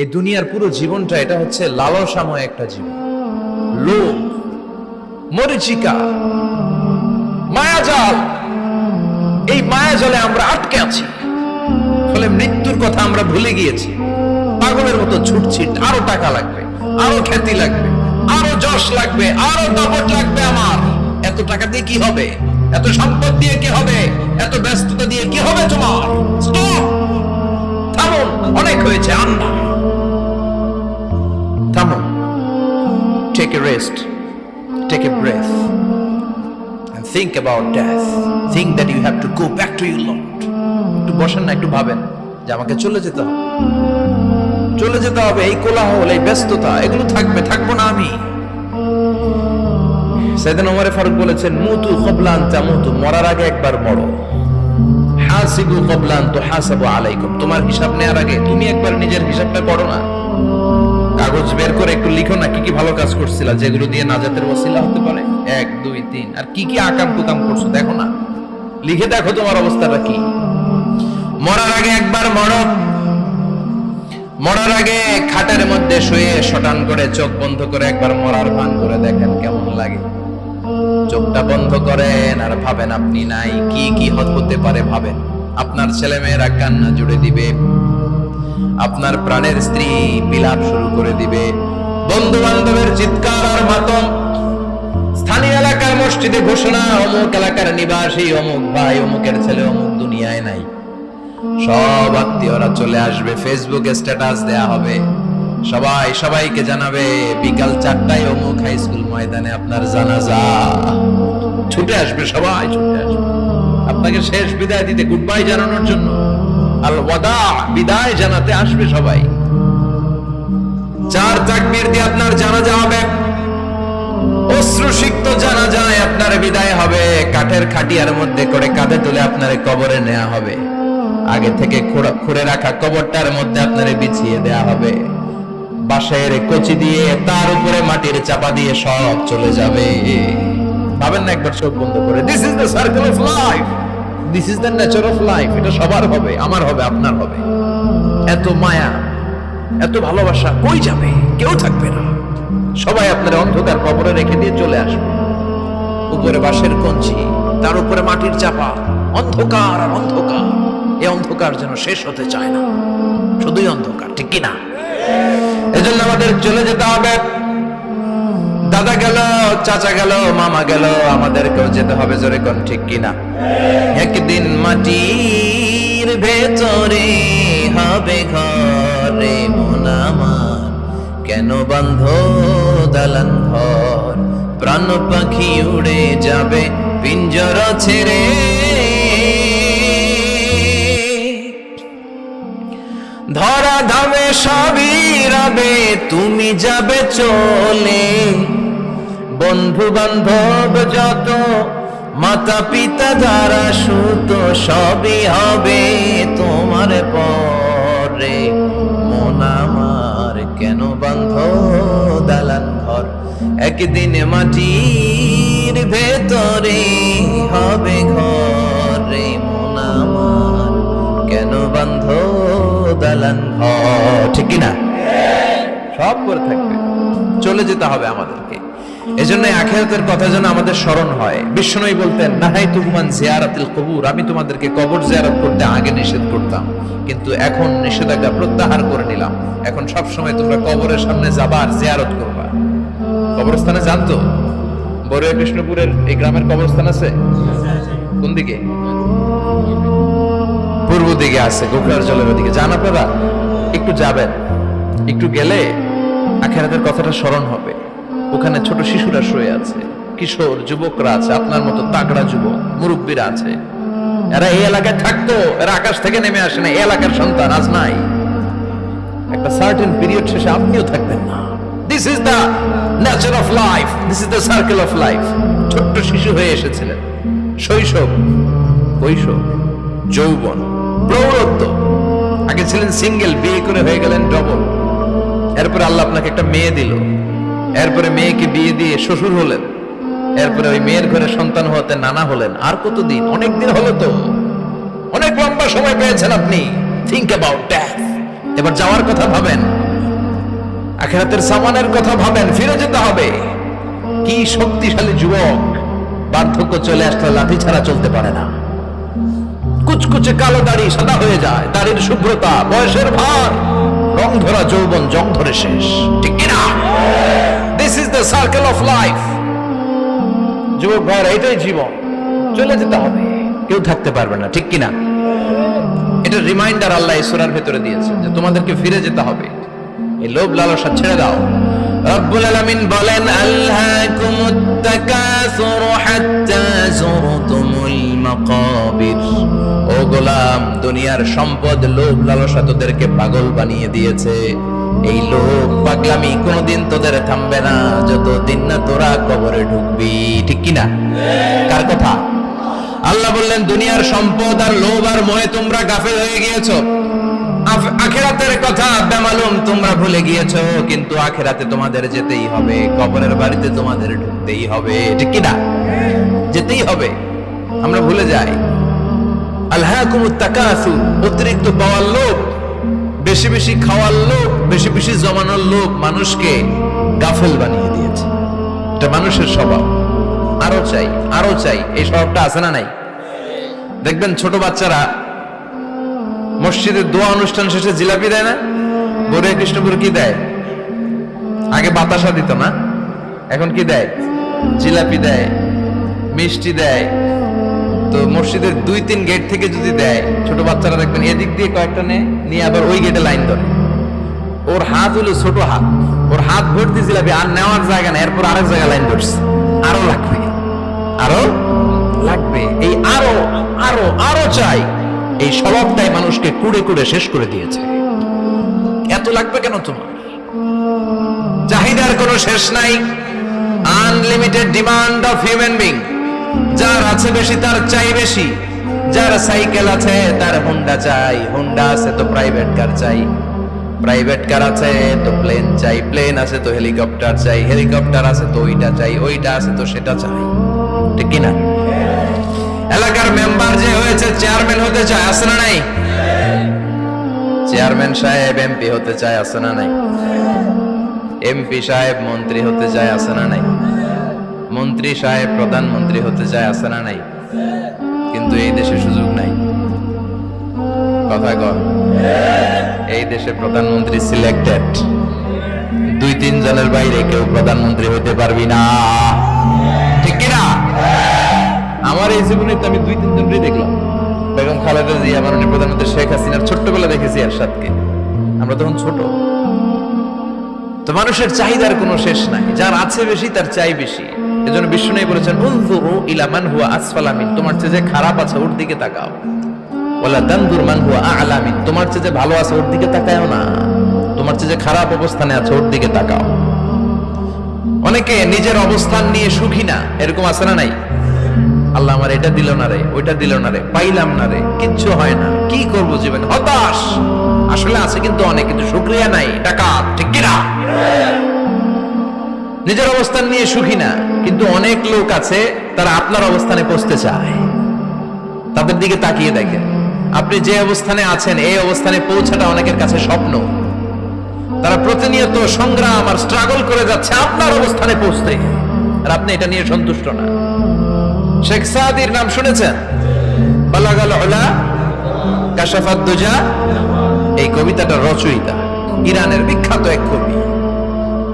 এই দুনিয়ার পুরো জীবনটা এটা হচ্ছে লালসাময় একটা জীবন। লোভ, মরিচিকা, মায়াজাল, এই মায়াজালে আমরা আটকে আছি। ফলে মৃত্যুর কথা আমরা ভুলে গিয়েছি। পাগলের মতো ছুটছি, আরও টাকা লাগবে, আরও খ্যাতি লাগবে, আরও যশ লাগবে, আরও দাপট লাগবে আমার। এত টাকা দিয়ে কি হবে? এত সম্পদ দিয়ে কি হবে? এত ব্যস্ততা দিয়ে কি হবে তোমার? অনেক হয়েছে আন্না take a rest take a breath and think about death. Think that you have to go back to your Lord. একটু বসেন না, একটু ভাবেন যে আমাকে চলে যেতে হবে। চলে যেতে হবে, এই কোলাহল, এই ব্যস্ততা, এগুলো থাকবে, থাকব না আমি। সেদিন ওমরে ফারুক বলেছেন, মুতু কবলান তামুতু, মরার আগে একবার মরো। হাসিবু কবলান তো হাসাবু আলাইকুম। তোমার হিসাব নেওয়ার আগে তুমি একবার নিজের হিসাবটা করো না। কাগজ বের করে একটু লিখো না, কি কি ভালো কাজ করছিলা, যেগুলো দিয়ে নাজাতের ওসিলা হতে পারে? এক, দুই, তিন। আর কি কি আকাম কুকাম করছ, দেখো না। লিখে দেখো তোমার অবস্থাটা কি। মরার আগে একবার মরো। মরার আগে খাটের মধ্যে শুয়ে শটান করে চোখ বন্ধ করে একবার মরার ভান করে দেখেন কেমন লাগে। চোখটা বন্ধ করেন আর ভাবেন আপনি নাই, কি কি হত- পারে ভাবেন। আপনার ছেলে মেয়েরা কান্না জুড়ে দিবে। আপনার প্রাণের স্ত্রী বিলাপ শুরু করে দিবে। বন্ধু বান্ধবের চিৎকার আর মাতম। স্থানীয় এলাকার মসজিদে ঘোষণা, অমুক এলাকার নিবাসী, অমুক ভাই, অমুকের ছেলে, অমুক দুনিয়ায় নাই। সব আত্মীয়রা চলে আসবে, ফেসবুকে স্ট্যাটাস দেয়া হবে। সবাই সবাইকে জানাবে, বিকাল চারটায় অমুক হাই স্কুল ময়দানে আপনার জানাজা। ছুটে আসবে সবাই, ছুটে আসবে। আপনাকে শেষ বিদায় দিতে গুড বাই জানানোর জন্য। আল ওয়াদা বিদায় জানাতে আসবে সবাই। চার দিয়ে আপনার জানাজা হবে, অশ্রুসিক্ত আপনার বিদায় হবে, কাঠের খাটিয়ার মধ্যে করে কাঁধে তুলে আপনার কবরে নেওয়া হবে। আগে থেকে খুঁড়ে রাখা কবরটার মধ্যে আপনারে বিছিয়ে দেয়া হবে। বাঁশের কচি দিয়ে তার উপরে মাটির চাপা দিয়ে সব চলে যাবে। ভাবেন না একবার চোখ বন্ধ করে this is the circle of life this is the nature of life এটা সবার হবে, আমার হবে, আপনার হবে। এত মায়া, এত ভালোবাসা কই যাবে? কেউ থাকবে না। সবাই আপনার অন্ধকার কবরে রেখে দিয়ে চলে আসবে। উপরে বাঁশের কঞ্চি, তার উপরে মাটির চাপা, অন্ধকার আর অন্ধকার। এই অন্ধকার যেন শেষ হতে চায় না। শুধুই অন্ধকার, ঠিক কিনা এজন্য আমাদের চলে যেতে হবে। দাদা গেল, চাচা গেল, মামা গেল, আমাদেরকেও যেতে হবে জোরে কোন ঠিক কিনা? একদিন মাটির ভেতরে হবে ঘরে কেন বন্ধ দালান ঘর? প্রাণ পাখি উড়ে যাবে, পিঞ্জর ছেড়ে। ধরা ধামে সবই রবে তুমি যাবে চলে। বন্ধু বান্ধব যত মাতা পিতা যারা সুত, সবই হবে তোমার পরে। মন আমার কেন বান্ধ দালান ঘর? একদিন মাটির ভেতরে হবে ঘরে। মন আমার কেন বন্ধ দালান ঘর? ঠিক না সব করে থাকবে। চলে যেতে হবে আমাদেরকে। এজন্য আখেরাতের কথা যেন আমাদের স্মরণ হয়। বলতেন, নাহাই তুমান জিয়ারাতিল কবুর। আমি তোমাদেরকে কবর জিয়ারত করতে আগে নিষেধ করতাম, কিন্তু এখন নিষেধাজ্ঞা প্রত্যাহার করে নিলাম। এখন সব সময় তোমরা কবরের সামনে যাবা আর জিয়ারত করবা। কবরস্থানে জানতো এই গ্রামের কবরস্থান আছে? কোন দিকে? পূর্ব দিকে আছে গোকরার জলের ওদিকে। যান আপনারা, একটু যাবেন। একটু গেলে আখেরাতের কথাটা স্মরণ হবে। ওখানে ছোট শিশুরা শুয়ে আছে। কিশোর, যুবকরা আছে, আপনার মতো তাগড়া যুবক, মুরব্বীরা আছে। এরা এই এলাকায় থাকতো, এরা আকাশ থেকে নেমে আসে না, এই এলাকার সন্তান আজ নাই। একটা সার্টেন পিরিয়ড শেষে আপনিও থাকবেন না। This is the nature of life this is the circle of life ছোট্ট শিশু হয়ে এসেছিলেন। শৈশব কৈশোর যৌবন, প্রৌঢ়ত্ব। আগে ছিলেন সিঙ্গেল বিয়ে করে হয়ে গেলেন ডবল এরপরে আল্লাহ আপনাকে একটা মেয়ে দিল। এরপরে মেয়েকে বিয়ে দিয়ে শ্বশুর হলেন। এরপরে ওই মেয়ের ঘরে সন্তান হতে নানা হলেন। আর কতদিন? অনেক দিন হলো তো। অনেক লম্বা সময় পেয়েছেন আপনি। থিঙ্ক অ্যাবাউট এবার যাওয়ার কথা ভাবেন। আখেরাতের সামানের কথা ভাবেন। ফিরে যেতে হবে। কি শক্তিশালী যুবক। বার্ধক্য চলে আসলে লাঠি ছাড়া চলতে পারে না। কুচকুচে কালো দাড়ি সাদা হয়ে যায়। দাড়ির শুভ্রতা, বয়সের ভার। রং ধরা যৌবন, জং ধরে শেষ। ঠিক কিনা দ্য সার্কেল অফ লাইফ যুবক ভাইয়েরা, এটাই জীবন। চলে যেতে হবে। কেউ থাকতে পারবে না, ঠিক কিনা? এটা রিমাইন্ডার আল্লাহ ঈশ্বরের ভেতরে দিয়েছে যে তোমাদেরকে ফিরে যেতে হবে। এই লোভ লালসা ছেড়ে দাও। রব্বুল আলামিন বলেন আল্লাহকুমুত তাকাসুর হাত্তা যুরতুম। ও গোলাম দুনিয়ার সম্পদ লোভ লালসা তোদেরকে পাগল বানিয়ে দিয়েছে এই লোভ পাগলামি কোনোদিন তোদের থামবে না যতদিন না তোরা কবরে ঢুকবি ঠিক কিনা কার কথা আল্লাহ বললেন দুনিয়ার সম্পদ আর লোভ আর মোহে তোমরা গাফেল হয়ে আখেরাতের কথা বেমালুম তোমরা ভুলে গিয়েছো কিন্তু আখেরাতে তোমাদের যেতেই হবে কবরের বাড়িতে তোমাদের ঢুকতেই হবে ঠিক কিনা যেতেই হবে আমরা ভুলে যাই। আল্লাহকুমুত তাকাসু, অতিরিক্ত পাওয়ার লোভ, বেশি বেশি খাওয়ার লোভ, বেশি বেশি জমানোর লোভ মানুষকে গাফেল বানিয়ে দিয়েছে। এটা মানুষের স্বভাব। আরও চাই আরও চাই, এই স্বভাবটা আছে না নাই? দেখবেন ছোট বাচ্চারা মসজিদের দোয়া অনুষ্ঠান শেষে জিলাপি দেয় না? গরে কৃষ্ণপুর কি দেয়? আগে বাতাসা দিত না? এখন কি দেয়? জিলাপি দেয়, মিষ্টি দেয় তো মসজিদের দুই তিন গেট থেকে যদি দেয়, ছোট বাচ্চারা দেখবেন এদিক দিয়ে কয়েকটা নেয় নিয়ে আবার ওই গেটে লাইন ধরে। ওর হাত হলো ছোট হাত। ওর হাত ভর্তি জিলাপি আর নেওয়ার জায়গা না, এরপর আরেক জায়গায় লাইন ধরছে। আরও লাগবে। আরও লাগবে। এই আরও আরও আরও চাই। এই স্বভাবটাই মানুষকে কুড়ে কুড়ে শেষ করে দিয়েছে। এত লাগবে কেন তোমার? চাহিদার কোনো শেষ নাই। Unlimited demand of human being যার আছে বেশি, তার চাই বেশি। যার সাইকেল আছে, তার হোন্ডা চাই। হুন্ডা আছে তো প্রাইভেট কার চাই। প্রাইভেট কার আছে তো প্লেন চাই। প্লেন আছে তো হেলিকপ্টার চাই। হেলিকপ্টার আছে তো ওইটা চাই। ওইটা আছে তো সেটা চাই। ঠিক কিনা? এলাকার মেম্বার যে হয়েছে চেয়ারম্যান হতে চায়, আছে না নাই? চেয়ারম্যান সাহেব এমপি হতে চায়, আছে না নাই? এমপি সাহেব, মন্ত্রী হতে চায়, আছে না নাই? মন্ত্রী সাহেব, প্রধানমন্ত্রী হতে চায় আছে না নাই? কিন্তু এই দেশে সুযোগ নাই। কথা এই দেশে প্রধানমন্ত্রী সিলেক্টেড দুই তিন জনের বাইরে কেউ প্রধানমন্ত্রী হতে পারবি না। ঠিক কিনা আমার এই জীবনে তো আমি দুই তিন জনই দেখলাম। বেগম খালেদা জিয়া, মাননীয় প্রধানমন্ত্রী শেখ হাসিনার ছোট্টবেলা দেখেছি এরশাদকে আমরা তখন ছোট। তো মানুষের চাহিদার কোনো শেষ নাই। যার আছে বেশি, তার চাই বেশি। এজন্য নেই বলেছেন, উনজুরু ইলা মান হুয়া আসফালা মিন। তোমার চেয়ে যে খারাপ আছে, ওর দিকে তাকাও। ওলা দানদুর মান হুয়া আ'লা মিন। তোমার চেয়ে যে ভালো আছে, ওর দিকে তাকায়ও না। তোমার চেয়ে যে খারাপ অবস্থানে আছে, ওর দিকে তাকাও। অনেকে নিজের অবস্থান নিয়ে সুখী না, এরকম আছে না নাই? আল্লাহ আমার এটা দিল না রে, ওইটা দিল না রে, পাইলাম না রে, কিচ্ছু হয় না। কি করব জীবন? হতাশ! আসলে আছে কিন্তু অনেক, কিন্তু শুক্রিয়া নাই টাকা ঠিক কিনা? নিজের অবস্থান নিয়ে সুখী না। কিন্তু অনেক লোক আছে, তারা আপনার অবস্থানে পৌঁছতে চায়। তাদের দিকে তাকিয়ে দেখেন। আপনি যে অবস্থানে আছেন, এই অবস্থানে পৌঁছাটা অনেকের কাছে স্বপ্ন। তারা প্রতিনিয়ত সংগ্রাম আর স্ট্রাগল করে যাচ্ছে আপনার অবস্থানে পৌঁছতে। আর আপনি এটা নিয়ে সন্তুষ্ট না। শেখ সাদির নাম শুনেছেন? এই কবিতাটা রচয়িতা, ইরানের বিখ্যাত এক কবি।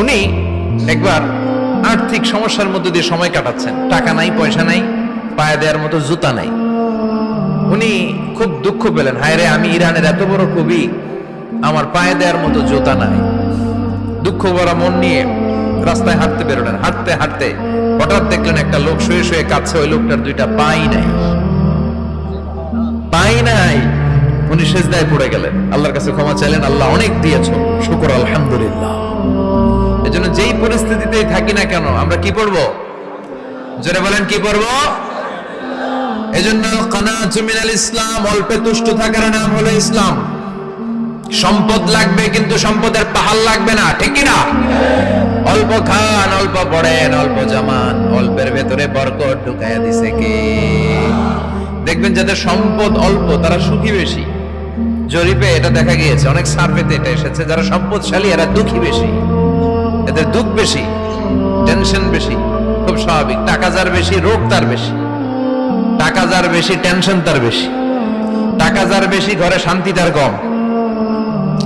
উনি একবার আর্থিক সমস্যার মধ্যে দিয়ে সময় কাটাচ্ছেন। টাকা নাই, পয়সা নাই, পায়ে দেওয়ার মতো জুতা নাই। উনি খুব দুঃখ পেলেন। হায় রে, আমি ইরানের এত বড় কবি, আমার পায়ে দেওয়ার মতো জুতা নাই। দুঃখ ভরা মন নিয়ে রাস্তায় হাঁটতে বেরোলেন। হাঁটতে হাঁটতে হঠাৎ দেখলেন একটা লোক শুয়ে শুয়ে কাঁদছে। ওই লোকটার দুইটা পাই নাই। পাই নাই। উনি সেজদায় পড়ে গেলেন। আল্লাহর কাছে ক্ষমা চাইলেন। আল্লাহ অনেক দিয়েছ শুকর, আলহামদুলিল্লাহ। এজন্য যেই পরিস্থিতিতেই থাকি না কেন, আমরা কি পড়ব? জোরে বলেন, কি পড়ব? এজন্য কানাতু মিনাল ইসলাম, অল্পে তুষ্ট থাকার নাম হলো ইসলাম। সম্পদ লাগবে কিন্তু সম্পদের পাহাড় লাগবে না, ঠিক না অল্প খান, অল্প পড়েন, অল্প জামান, অল্পের ভেতরে বরকত ঢুকাইয়া দিছে কে? দেখবেন যাদের সম্পদ অল্প, তারা সুখী বেশি। জরিপে এটা দেখা গিয়েছে, অনেক সার্ভেতে এটা এসেছে, যারা সম্পদশালী, এরা দুঃখী বেশি। এদের দুঃখ বেশি টেনশন বেশি, খুব স্বাভাবিক। টাকা যার বেশি, রোগ তার বেশি। টাকা যার বেশি টেনশন তার বেশি। টাকা যার বেশি, ঘরে শান্তি তার কম।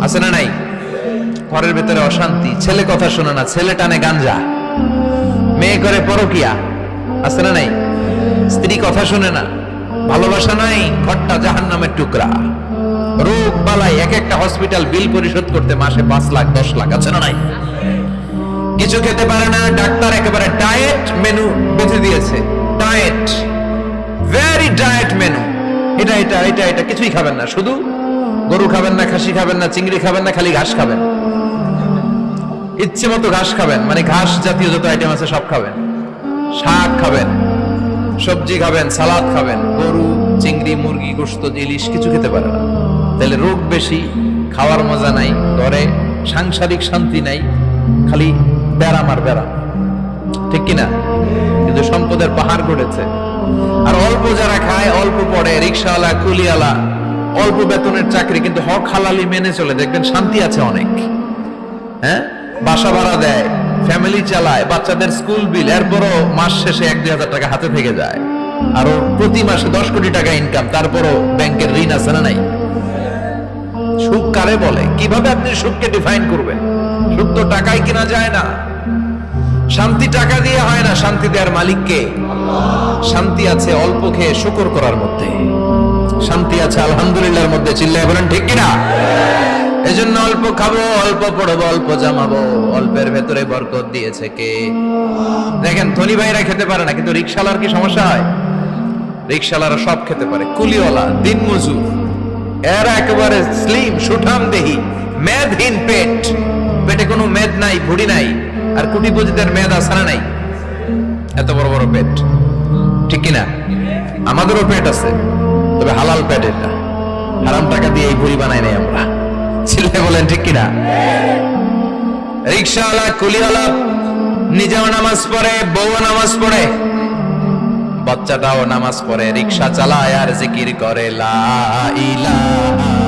আছে না নাই? ঘরের ভেতরে অশান্তি। ছেলে কথা শোনে না, ছেলে টানে গাঞ্জা। মেয়ে করে পরকিয়া। আছে না নাই? স্ত্রী কথা শুনে না। ভালোবাসা নাই, ঘরটা জাহান নামের টুকরা। রোগ বালাই এক একটা হসপিটাল বিল পরিশোধ করতে মাসে পাঁচ লাখ, দশ লাখ। আছে না নাই? কিছু খেতে পারে না, ডাক্তার একেবারে ডায়েট মেনু বেঁধে দিয়েছে। ডায়েট ভেরি ডায়েট মেনু এটা এটা এটা এটা, কিছুই খাবেন না, শুধু গরু খাবেন না, খাসি খাবেন না, চিংড়ি খাবেন না, খালি ঘাস খাবেন। ইচ্ছে মতো ঘাস খাবেন মানে ঘাস জাতীয় যত আইটেম আছে সব খাবেন। শাক খাবেন, সবজি খাবেন, সালাদ খাবেন, গরু, চিংড়ি, মুরগি, গোস্ত, ইলিশ, কিছু খেতে পারে না। তাহলে রোগ বেশি, খাওয়ার মজা নাই, ঘরে সাংসারিক শান্তি নাই, খালি ব্যারাম আর ব্যারাম ঠিক কিনা? কিন্তু সম্পদের পাহাড় গড়েছে আর অল্প যারা খায়, অল্প পড়ে, রিক্সাওয়ালা, কুলিওয়ালা, অল্প বেতনের চাকরি, কিন্তু হক হালালি মেনে চলে। দেখবেন শান্তি আছে অনেক। হ্যাঁ? বাসা ভাড়া দেয় ফ্যামিলি চালায়, বাচ্চাদের স্কুল বিল এরপরও মাস শেষে এক দুই হাজার টাকা হাতে থেকে যায়। আর প্রতি মাসে দশ কোটি টাকা ইনকাম তারপরও ব্যাংকের ঋণ আছে না নাই? সুখ কারে বলে? কীভাবে আপনি সুখকে ডিফাইন করবেন? সুখ তো টাকায় কিনা যায় না। শান্তি টাকা দিয়ে হয় না শান্তি দেওয়ার মালিককে। শান্তি আছে অল্প খেয়ে শুকর করার মধ্যে। শান্তি আছে আলহামদুলিল্লাহর মধ্যে, চিল্লায় বলেন ঠিক কিনা? এজন্য অল্প খাব, অল্প পড়ব, অল্প জামাবো, অল্পের ভেতরে বরকত দিয়েছে কে? দেখেন, ধনী ভাইরা খেতে পারে না, কিন্তু রিক্সালার কি সমস্যা হয়? রিক্সালারা সব খেতে পারে, কুলিওয়ালা দিন মজুর এরা একেবারে স্লিম সুঠাম দেহি, মেদহীন পেট। পেটে কোনো মেদ নাই, ভুড়ি নাই, আর কুটিপতিদের মেদ আসানা নাই। এত বড় বড় পেট। ঠিক কিনা? আমাদেরও পেট আছে, তবে হালাল পেট এটা। হারাম টাকা দিয়ে এই ভুড়ি বানাই নাই আমরা। ছেলে বলেন, ঠিক কিনা? রিক্সাওয়ালা, কুলিওয়ালা, নিজেও নামাজ পড়ে বউ নামাজ পড়ে, বাচ্চাটাও নামাজ পড়ে, রিক্সা চালায় আর জিকির করে, লা ইলাহা